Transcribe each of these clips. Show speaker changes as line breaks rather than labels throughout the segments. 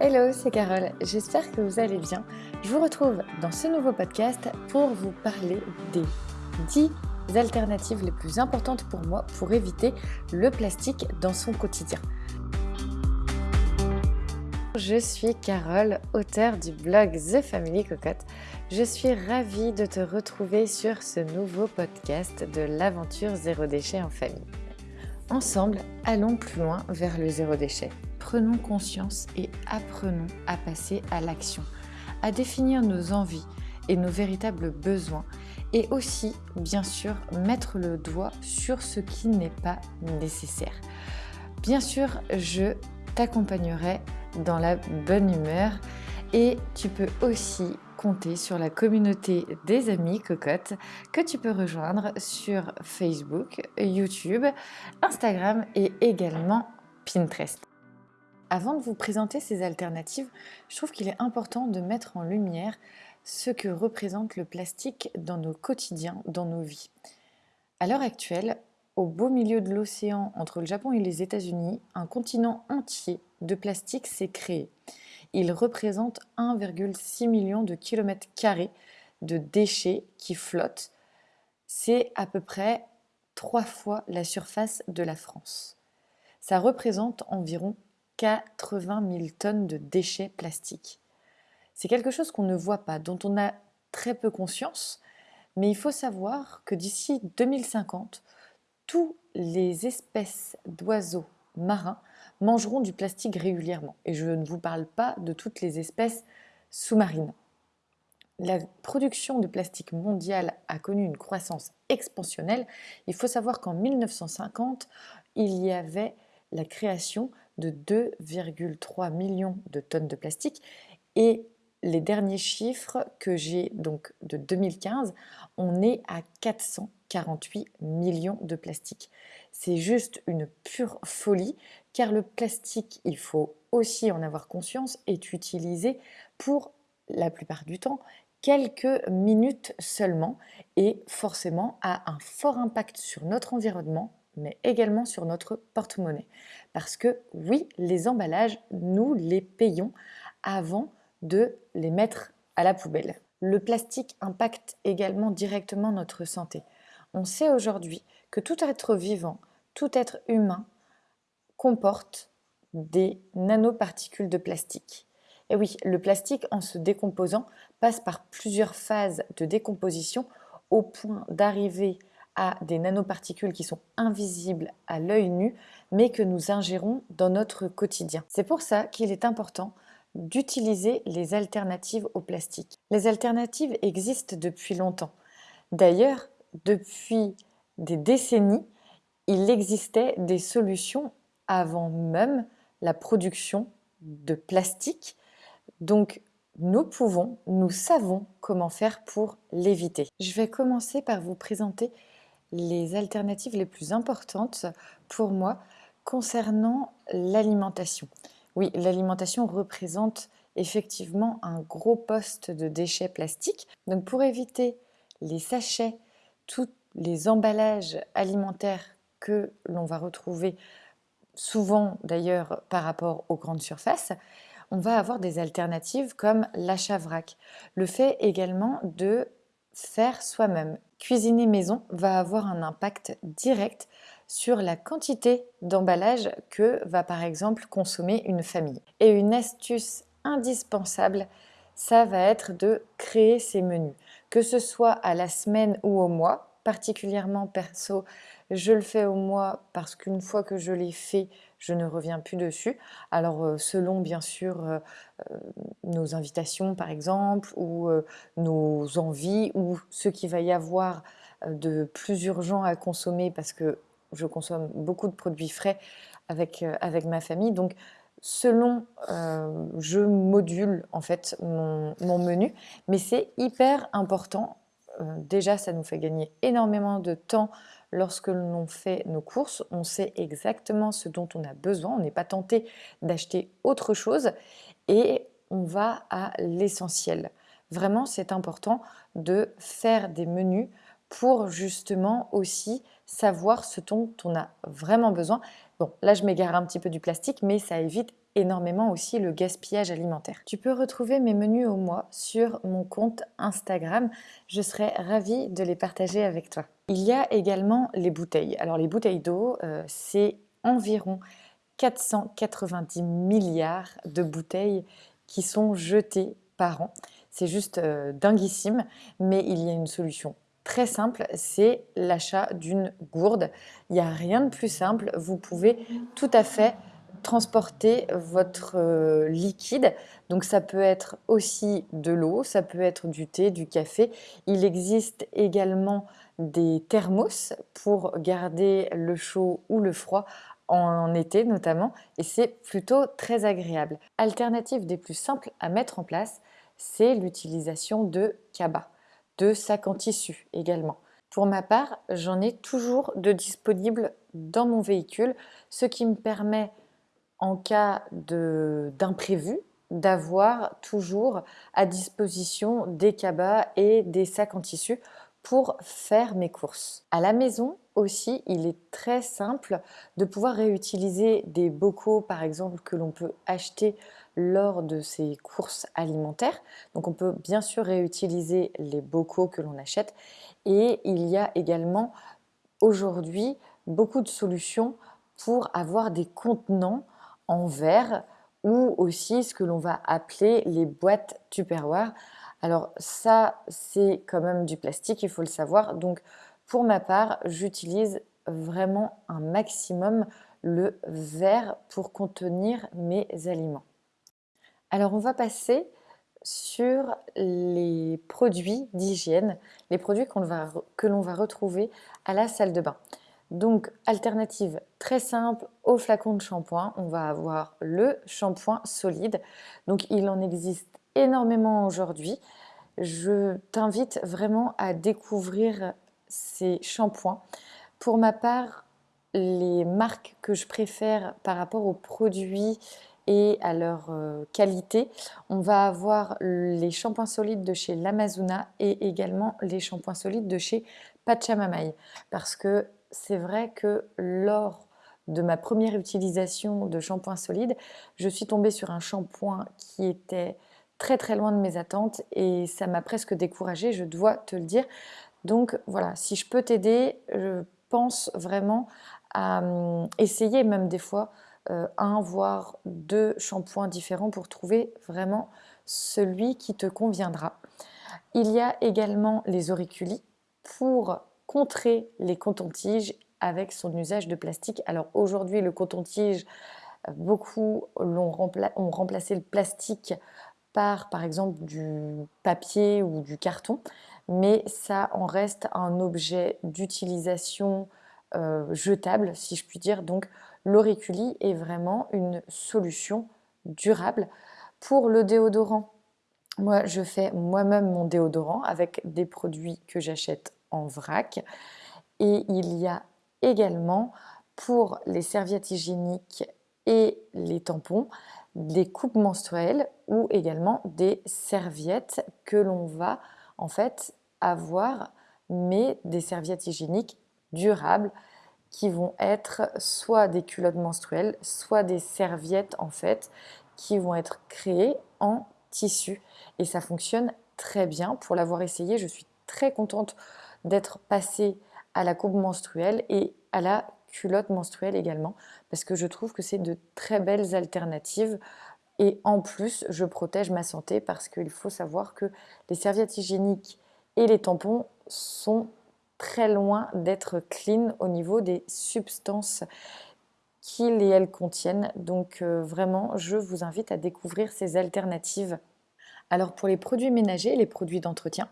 Hello, c'est Carole, j'espère que vous allez bien. Je vous retrouve dans ce nouveau podcast pour vous parler des 10 alternatives les plus importantes pour moi pour éviter le plastique dans son quotidien. Je suis Carole, auteure du blog The Family Cocotte. Je suis ravie de te retrouver sur ce nouveau podcast de l'aventure zéro déchet en famille. Ensemble, allons plus loin vers le zéro déchet. Prenons conscience et apprenons à passer à l'action, à définir nos envies et nos véritables besoins et aussi, bien sûr, mettre le doigt sur ce qui n'est pas nécessaire. Bien sûr, je t'accompagnerai dans la bonne humeur et tu peux aussi compter sur la communauté des amis cocottes que tu peux rejoindre sur Facebook, YouTube, Instagram et également Pinterest. Avant de vous présenter ces alternatives, je trouve qu'il est important de mettre en lumière ce que représente le plastique dans nos quotidiens, dans nos vies. À l'heure actuelle, au beau milieu de l'océan entre le Japon et les États-Unis, un continent entier de plastique s'est créé. Il représente 1,6 million de kilomètres carrés de déchets qui flottent. C'est à peu près trois fois la surface de la France. Ça représente environ 80 000 tonnes de déchets plastiques. C'est quelque chose qu'on ne voit pas, dont on a très peu conscience, mais il faut savoir que d'ici 2050, tous les espèces d'oiseaux marins mangeront du plastique régulièrement. Et je ne vous parle pas de toutes les espèces sous-marines. La production de plastique mondiale a connu une croissance expansionnelle. Il faut savoir qu'en 1950, il y avait la création de 2,3 millions de tonnes de plastique et les derniers chiffres que j'ai donc de 2015, on est à 448 millions de plastique. C'est juste une pure folie car le plastique, il faut aussi en avoir conscience, est utilisé pour la plupart du temps quelques minutes seulement et forcément a un fort impact sur notre environnement mais également sur notre porte-monnaie. Parce que oui, les emballages, nous les payons avant de les mettre à la poubelle. Le plastique impacte également directement notre santé. On sait aujourd'hui que tout être vivant, tout être humain comporte des nanoparticules de plastique. Et oui, le plastique, en se décomposant, passe par plusieurs phases de décomposition au point d'arriver à des nanoparticules qui sont invisibles à l'œil nu, mais que nous ingérons dans notre quotidien. C'est pour ça qu'il est important d'utiliser les alternatives au plastique. Les alternatives existent depuis longtemps. D'ailleurs, depuis des décennies, il existait des solutions avant même la production de plastique. Donc, nous pouvons, nous savons comment faire pour l'éviter. Je vais commencer par vous présenter les alternatives les plus importantes pour moi concernant l'alimentation. Oui, l'alimentation représente effectivement un gros poste de déchets plastiques. Donc pour éviter les sachets, tous les emballages alimentaires que l'on va retrouver souvent d'ailleurs par rapport aux grandes surfaces, on va avoir des alternatives comme l'achat vrac. Le fait également de faire soi-même. Cuisiner maison va avoir un impact direct sur la quantité d'emballage que va par exemple consommer une famille. Et une astuce indispensable, ça va être de créer ses menus, que ce soit à la semaine ou au mois. Particulièrement perso, je le fais au mois parce qu'une fois que je l'ai fait, je ne reviens plus dessus. Alors euh, selon bien sûr euh, euh, nos invitations par exemple, ou nos envies, ou ce qu'il va y avoir de plus urgent à consommer parce que je consomme beaucoup de produits frais avec, avec ma famille. Donc, selon, je module en fait mon, menu, mais c'est hyper important. Déjà, ça nous fait gagner énormément de temps lorsque l'on fait nos courses. On sait exactement ce dont on a besoin. On n'est pas tenté d'acheter autre chose et on va à l'essentiel. Vraiment, c'est important de faire des menus pour justement aussi savoir ce dont on a vraiment besoin. Bon, là je m'égare un petit peu du plastique, mais ça évite énormément aussi le gaspillage alimentaire. Tu peux retrouver mes menus au mois sur mon compte Instagram. Je serai ravie de les partager avec toi. Il y a également les bouteilles. Alors les bouteilles d'eau, euh, c'est environ 490 milliards de bouteilles qui sont jetées par an. C'est juste euh, dinguissime, mais il y a une solution très simple, c'est l'achat d'une gourde. Il n'y a rien de plus simple, vous pouvez tout à fait transporter votre euh, liquide. Donc ça peut être aussi de l'eau, ça peut être du thé, du café. Il existe également des thermos pour garder le chaud ou le froid en été notamment et c'est plutôt très agréable. Alternative des plus simples à mettre en place, c'est l'utilisation de cabas, de sacs en tissu également. Pour ma part, j'en ai toujours de disponibles dans mon véhicule, ce qui me permet en cas d'imprévu d'avoir toujours à disposition des cabas et des sacs en tissu pour faire mes courses. À la maison aussi, il est très simple de pouvoir réutiliser des bocaux par exemple que l'on peut acheter lors de ces courses alimentaires. Donc on peut bien sûr réutiliser les bocaux que l'on achète et il y a également aujourd'hui beaucoup de solutions pour avoir des contenants en verre ou aussi ce que l'on va appeler les boîtes Tupperware. Alors ça, c'est quand même du plastique, il faut le savoir. Donc pour ma part, j'utilise vraiment un maximum le verre pour contenir mes aliments. Alors on va passer sur les produits d'hygiène, les produits que l'on va retrouver à la salle de bain. Donc, alternative très simple au flacon de shampoing, on va avoir le shampoing solide. Donc, il en existe énormément aujourd'hui. Je t'invite vraiment à découvrir ces shampoings. Pour ma part, les marques que je préfère par rapport aux produits à leur euh, qualité, on va avoir les shampoings solides de chez L'Amazona et également les shampoings solides de chez Pachamamai parce que c'est vrai que lors de ma première utilisation de shampoing solide, je suis tombée sur un shampoing qui était très très loin de mes attentes et ça m'a presque découragée, je dois te le dire. Donc voilà, si je peux t'aider, je pense vraiment à hum, essayer même des fois un voire deux shampoings différents pour trouver vraiment celui qui te conviendra. Il y a également les auriculis pour contrer les cotons-tiges avec son usage de plastique. Alors aujourd'hui, le coton-tige, beaucoup ont remplacé le plastique par, par exemple, du papier ou du carton, mais ça en reste un objet d'utilisation euh, jetable, si je puis dire. Donc l'auriculi est vraiment une solution durable. Pour le déodorant, moi je fais moi-même mon déodorant avec des produits que j'achète en vrac. Et il y a également pour les serviettes hygiéniques et les tampons des coupes menstruelles ou également des serviettes que l'on va en fait avoir mais des serviettes hygiéniques durables qui vont être soit des culottes menstruelles, soit des serviettes en fait qui vont être créées en tissu et ça fonctionne très bien. Pour l'avoir essayé, je suis très contente d'être passée à la coupe menstruelle et à la culotte menstruelle également, parce que je trouve que c'est de très belles alternatives. Et en plus, je protège ma santé parce qu'il faut savoir que les serviettes hygiéniques et les tampons sont très loin d'être clean au niveau des substances qu'ils et elles contiennent. Donc euh, vraiment, je vous invite à découvrir ces alternatives. Alors pour les produits ménagers, les produits d'entretien,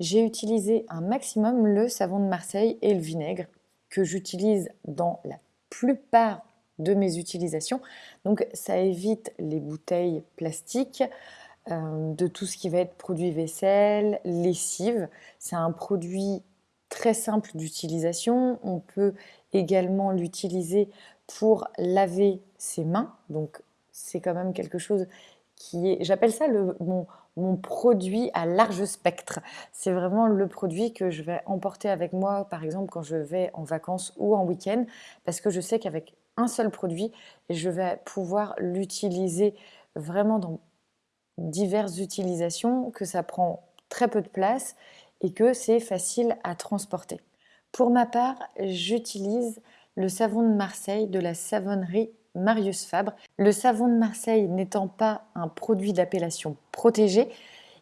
j'ai utilisé un maximum le savon de Marseille et le vinaigre que j'utilise dans la plupart de mes utilisations. Donc ça évite les bouteilles plastiques, euh, de tout ce qui va être produit vaisselle, lessive. C'est un produit très simple d'utilisation. On peut également l'utiliser pour laver ses mains. Donc c'est quand même quelque chose qui est, j'appelle ça le, mon, produit à large spectre. C'est vraiment le produit que je vais emporter avec moi, par exemple, quand je vais en vacances ou en week-end, parce que je sais qu'avec un seul produit je vais pouvoir l'utiliser vraiment dans diverses utilisations, que ça prend très peu de place et que c'est facile à transporter. Pour ma part, j'utilise le savon de Marseille de la savonnerie Marius Fabre. Le savon de Marseille n'étant pas un produit d'appellation protégée,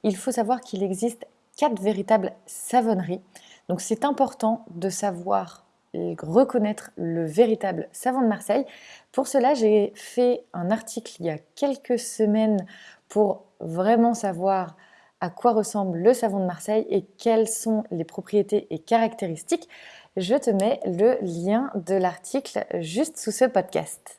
il faut savoir qu'il existe quatre véritables savonneries. Donc c'est important de savoir reconnaître le véritable savon de Marseille. Pour cela, j'ai fait un article il y a quelques semaines pour vraiment savoir à quoi ressemble le savon de Marseille et quelles sont les propriétés et caractéristiques. Je te mets le lien de l'article juste sous ce podcast.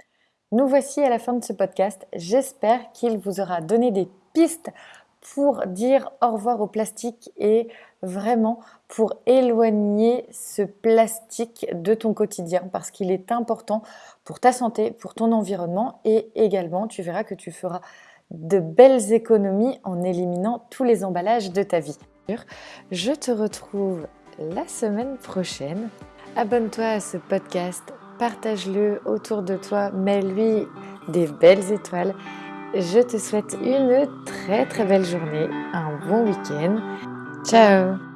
Nous voici à la fin de ce podcast. J'espère qu'il vous aura donné des pistes pour dire au revoir au plastique et vraiment pour éloigner ce plastique de ton quotidien parce qu'il est important pour ta santé, pour ton environnement et également tu verras que tu feras de belles économies en éliminant tous les emballages de ta vie. Je te retrouve la semaine prochaine. Abonne-toi à ce podcast partage-le autour de toi, mets-lui des belles étoiles. Je te souhaite une très très belle journée, un bon week-end. Ciao